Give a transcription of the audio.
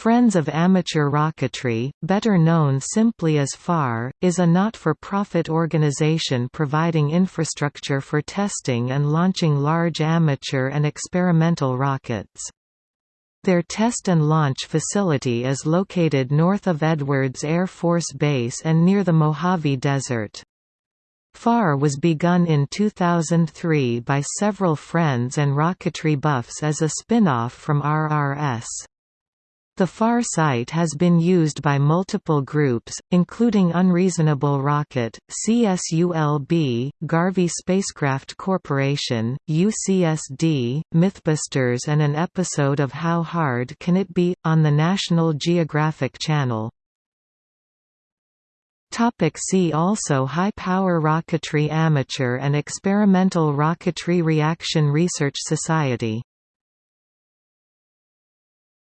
Friends of Amateur Rocketry, better known simply as FAR, is a not-for-profit organization providing infrastructure for testing and launching large amateur and experimental rockets. Their test and launch facility is located north of Edwards Air Force Base and near the Mojave Desert. FAR was begun in 2003 by several friends and rocketry buffs as a spin-off from RRS. The FAR site has been used by multiple groups, including Unreasonable Rocket, CSULB, Garvey Spacecraft Corporation, UCSD, Mythbusters and an episode of How Hard Can It Be? on the National Geographic Channel. See also High-power rocketry Amateur and experimental rocketry Reaction Research Society